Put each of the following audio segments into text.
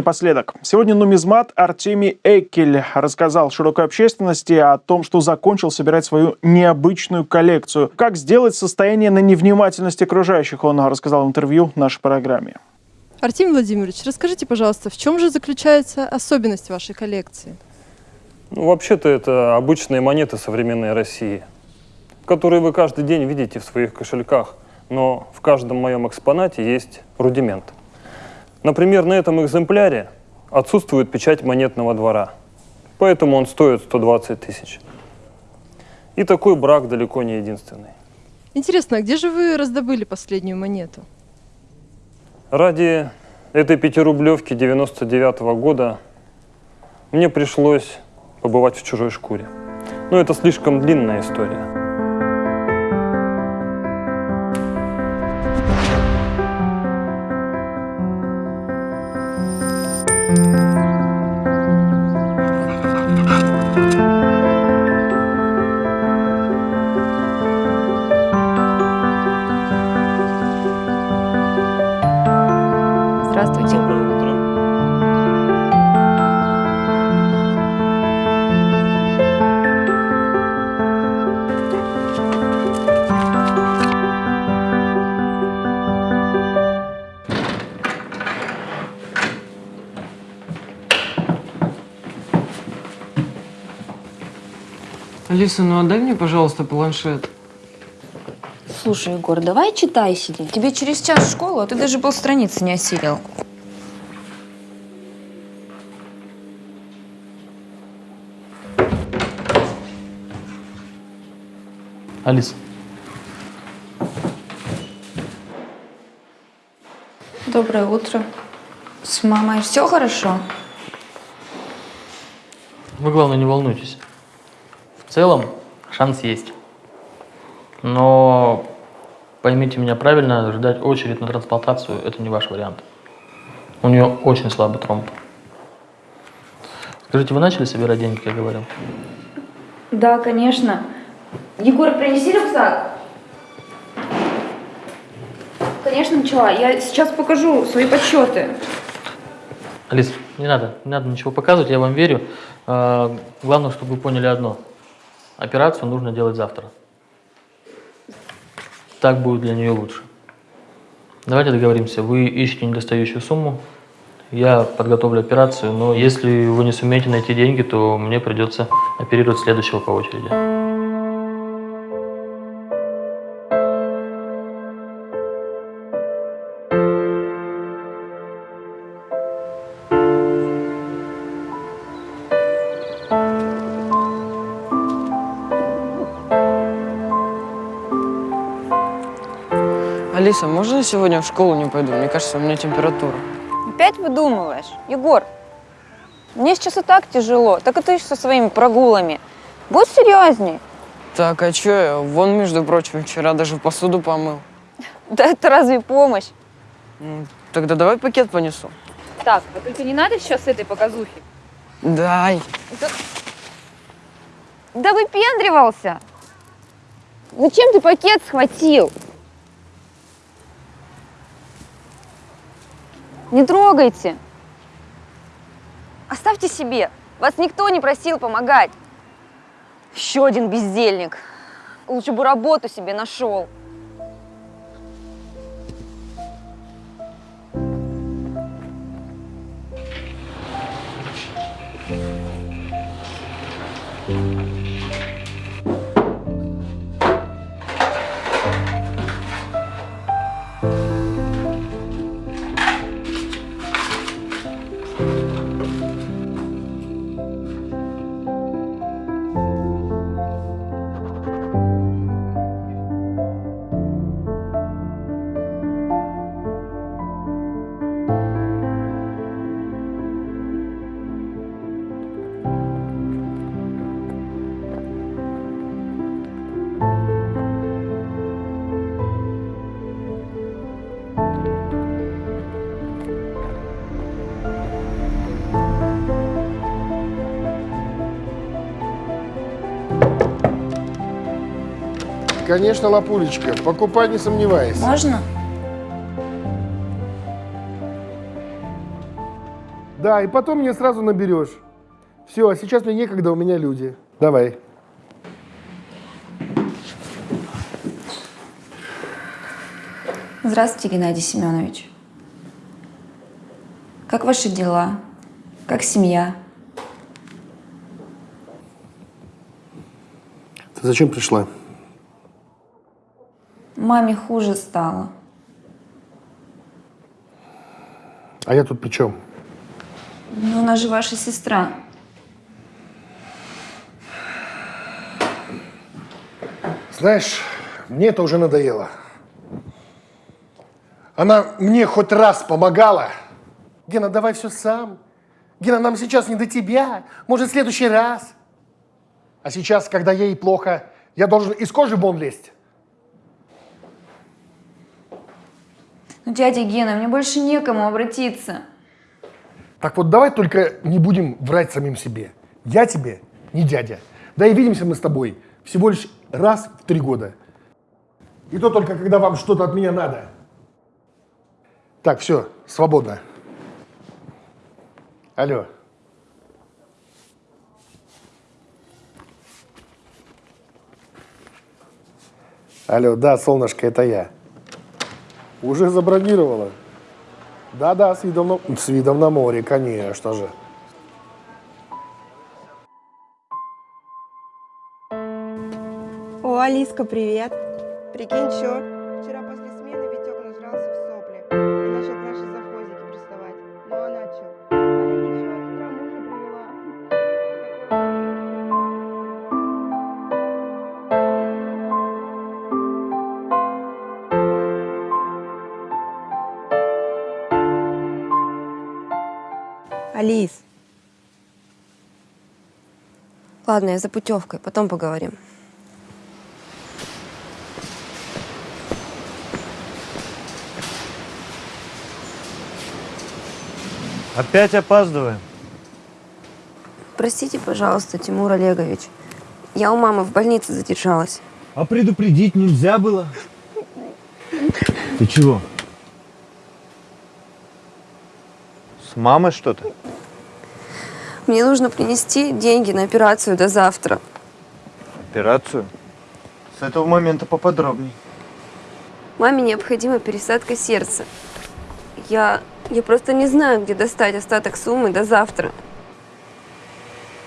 Напоследок. Сегодня нумизмат Артемий Экель рассказал широкой общественности о том, что закончил собирать свою необычную коллекцию. Как сделать состояние на невнимательность окружающих, он рассказал в интервью нашей программе. Артемий Владимирович, расскажите, пожалуйста, в чем же заключается особенность вашей коллекции? Ну, вообще-то это обычные монеты современной России, которые вы каждый день видите в своих кошельках, но в каждом моем экспонате есть рудимент. Например, на этом экземпляре отсутствует печать монетного двора, поэтому он стоит 120 тысяч. И такой брак далеко не единственный. Интересно, а где же вы раздобыли последнюю монету? Ради этой пятирублевки 99 -го года мне пришлось побывать в чужой шкуре. Но это слишком длинная история. Алиса, ну отдай мне, пожалуйста, планшет. Слушай, Егор, давай читай сиди. Тебе через час в школу, а ты даже полстраницы не осилил. Алиса, Доброе утро. С мамой все хорошо? вы, главное, не волнуйтесь. В целом, шанс есть. Но поймите меня правильно, ждать очередь на трансплантацию – это не ваш вариант. У нее очень слабый тромб. Скажите, вы начали собирать деньги, как я говорил? Да, конечно. Егор, принеси рюкзак. Конечно, начала. Я сейчас покажу свои подсчеты. Алис, не надо, не надо ничего показывать, я вам верю. А, Главное, чтобы вы поняли одно. Операцию нужно делать завтра. Так будет для нее лучше. Давайте договоримся. Вы ищете недостающую сумму, я подготовлю операцию, но если вы не сумеете найти деньги, то мне придется оперировать следующего по очереди. Алиса, можно я сегодня в школу не пойду? Мне кажется, у меня температура. Опять выдумываешь? Егор, мне сейчас и так тяжело, так и ты со своими прогулами. Будь серьезней. Так, а чё я? Вон, между прочим, вчера даже посуду помыл. Да это разве помощь? М, Тогда давай пакет понесу. Так, а только не надо сейчас этой показухи. Дай. Да выпендривался. Зачем ты пакет схватил? Не трогайте. Оставьте себе. Вас никто не просил помогать. Еще один бездельник. Лучше бы работу себе нашел. Конечно, лапулечка. Покупай, не сомневайся. Можно? Да, и потом мне сразу наберешь. Все, а сейчас мне некогда, у меня люди. Давай. Здравствуйте, Геннадий Семенович. Как ваши дела? Как семья? Ты зачем пришла? Маме хуже стало. А я тут при чем? Ну, она же ваша сестра. Знаешь, мне это уже надоело. Она мне хоть раз помогала. Гена, давай все сам. Гена, нам сейчас не до тебя. Может, в следующий раз. А сейчас, когда ей плохо, я должен из кожи вон лезть. Ну, дядя Гена, мне больше некому обратиться. Так вот, давай только не будем врать самим себе. Я тебе не дядя. Да и видимся мы с тобой всего лишь раз в три года. И то только, когда вам что-то от меня надо. Так, все, свободно. Алло. Алло, да, солнышко, это я. Уже забронировала. Да-да, с видом на, с видом на море, конечно же. О, Алиска, привет. Прикинь, чё? Ладно, я за путевкой, потом поговорим. Опять опаздываем. Простите, пожалуйста, Тимур Олегович. Я у мамы в больнице задержалась. А предупредить нельзя было? Ты чего? С мамой что-то? Мне нужно принести деньги на операцию до завтра. Операцию? С этого момента поподробней. Маме необходима пересадка сердца. Я, я просто не знаю, где достать остаток суммы до завтра.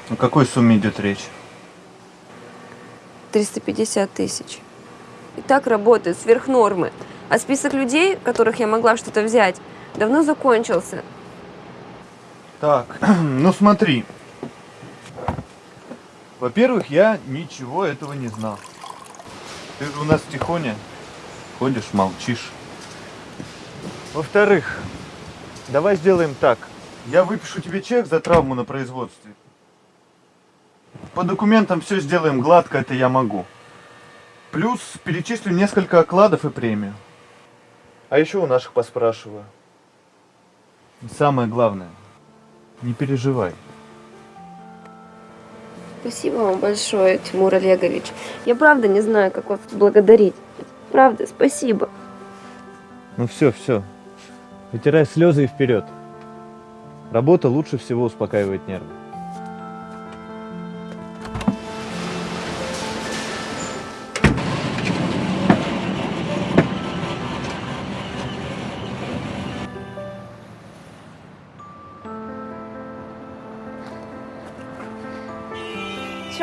О какой сумме идет речь? 350 тысяч. И так работает сверх нормы. А список людей, которых я могла что-то взять, давно закончился. Так, ну смотри. Во-первых, я ничего этого не знал. Ты же у нас тихоня. Ходишь, молчишь. Во-вторых, давай сделаем так. Я выпишу тебе чек за травму на производстве. По документам все сделаем гладко, это я могу. Плюс перечислю несколько окладов и премию. А еще у наших поспрашиваю. Самое главное, не переживай. Спасибо вам большое, Тимур Олегович. Я правда не знаю, как вас благодарить. Правда, спасибо. Ну все, все. Вытирай слезы и вперед. Работа лучше всего успокаивает нервы.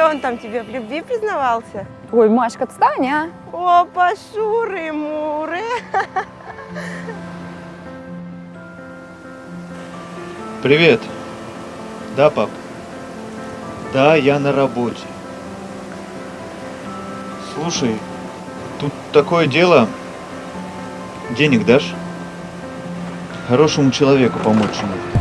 Чё он там тебе в любви признавался? Ой, Машка, отстань, а? О, пошуры-муры. Привет. Да, пап? Да, я на работе. Слушай, тут такое дело. Денег дашь? Хорошему человеку помочь надо.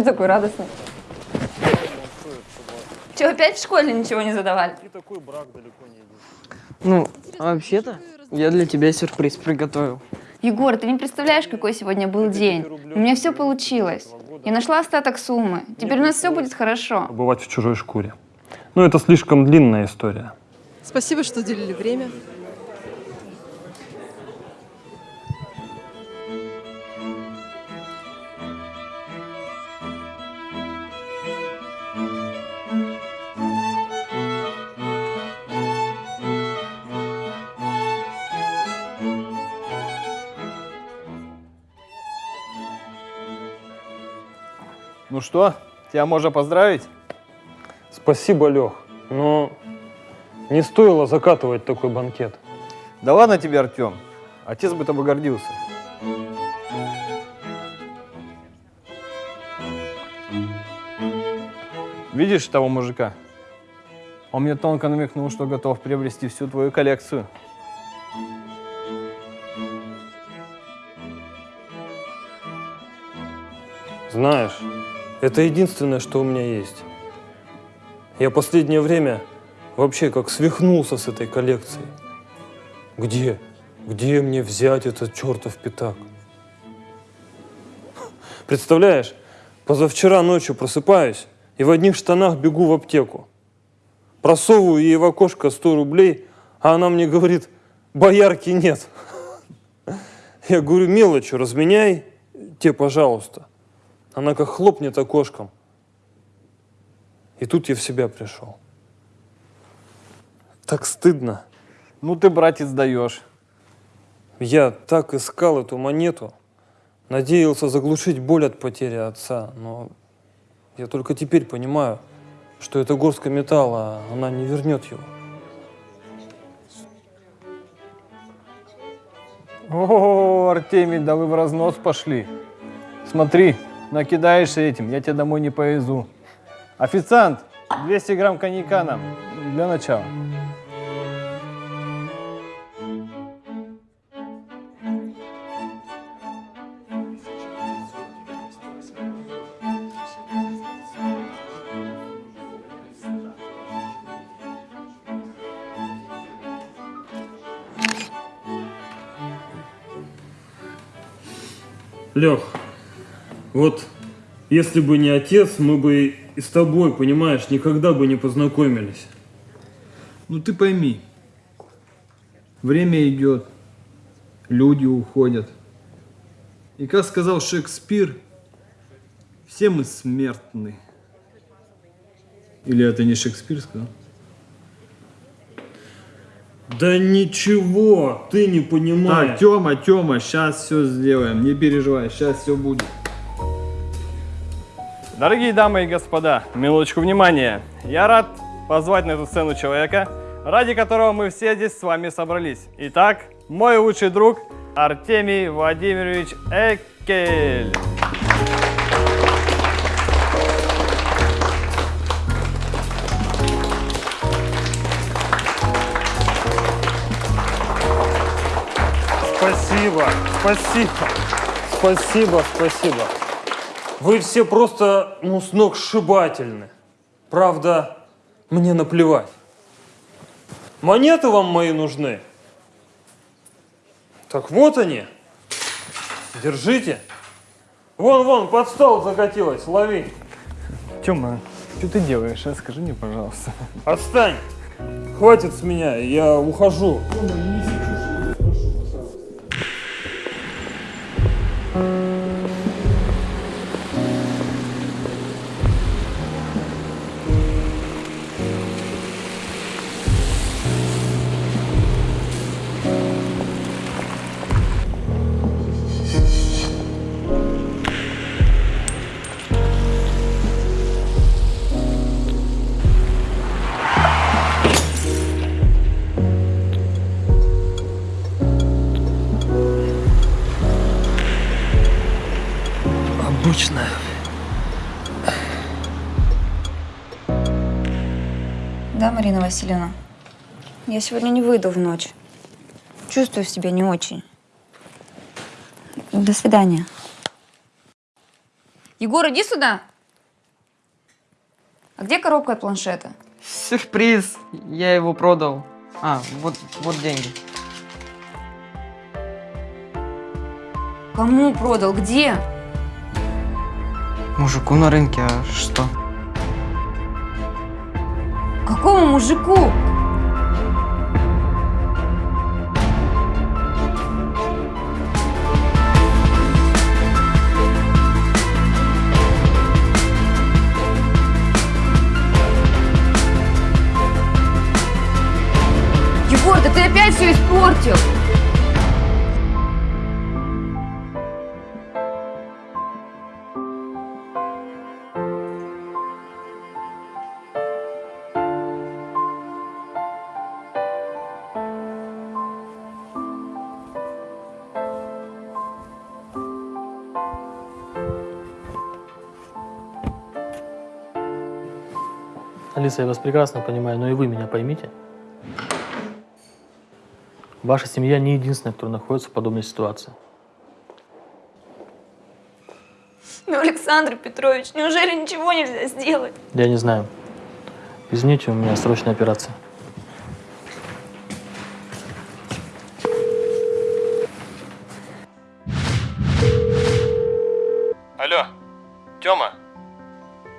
Что такой радостный? Че, опять в школе ничего не задавали? Ну, вообще-то, я для тебя сюрприз приготовил. Егор, ты не представляешь, какой сегодня был день. У меня все получилось. Я нашла остаток суммы. Теперь у нас все будет хорошо. Бывать в чужой шкуре. Но это слишком длинная история. Спасибо, что уделили время. Ну что, тебя можно поздравить? Спасибо, Лех, но не стоило закатывать такой банкет. Да ладно тебе, Артем. Отец бы тобой гордился. Видишь того мужика? Он мне тонко намекнул, что готов приобрести всю твою коллекцию. Знаешь, это единственное, что у меня есть. Я последнее время вообще как свихнулся с этой коллекцией. Где? Где мне взять этот чертов пятак? Представляешь, позавчера ночью просыпаюсь и в одних штанах бегу в аптеку. Просовываю ей в окошко 100 рублей, а она мне говорит, боярки нет. Я говорю, мелочью разменяй, те, пожалуйста. Она как хлопнет окошком. И тут я в себя пришел. Так стыдно. Ну ты, братец, даешь. Я так искал эту монету, надеялся заглушить боль от потери отца, но я только теперь понимаю, что это горстка металла, она не вернет его. О, Артемий, да вы в разнос пошли. Смотри, накидаешься этим, я тебя домой не повезу. Официант, 200 грамм коньяка нам для начала. Лех, вот если бы не отец, мы бы и с тобой, понимаешь, никогда бы не познакомились. Ну ты пойми, время идет, люди уходят. И как сказал Шекспир, все мы смертны. Или это не Шекспир сказал? Да ничего, ты не понимаешь. Так, Тёма, Тёма, сейчас все сделаем, не переживай, сейчас все будет. Дорогие дамы и господа, минуточку внимания. Я рад позвать на эту сцену человека, ради которого мы все здесь с вами собрались. Итак, мой лучший друг Артемий Владимирович Экель. Спасибо, спасибо, спасибо, спасибо. Вы все просто, ну, сногсшибательны. Правда, мне наплевать. Монеты вам мои нужны? Так вот они. Держите. Вон, вон, под стол закатилась, лови. Тёма, что ты делаешь, а? Скажи мне, пожалуйста. Отстань. Хватит с меня, я ухожу. Обычная. Васильевна? Я сегодня не выйду в ночь. Чувствую себя не очень. До свидания. Егор, иди сюда. А где коробка от планшета? Сюрприз. Я его продал. А, вот, вот деньги. Кому продал? Где? Мужику на рынке, а что? Какому мужику? Егор, да ты опять все испортил! Алиса, я вас прекрасно понимаю, но и вы меня поймите. Ваша семья не единственная, кто находится в подобной ситуации. Ну, Александр Петрович, неужели ничего нельзя сделать? Я не знаю. Извините, у меня срочная операция. Алло, Тёма,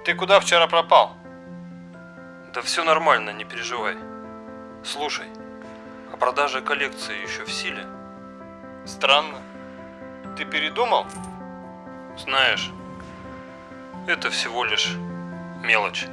ты куда вчера пропал? Да все нормально, не переживай. Слушай, а продажа коллекции еще в силе? Странно. Ты передумал? Знаешь, это всего лишь мелочь.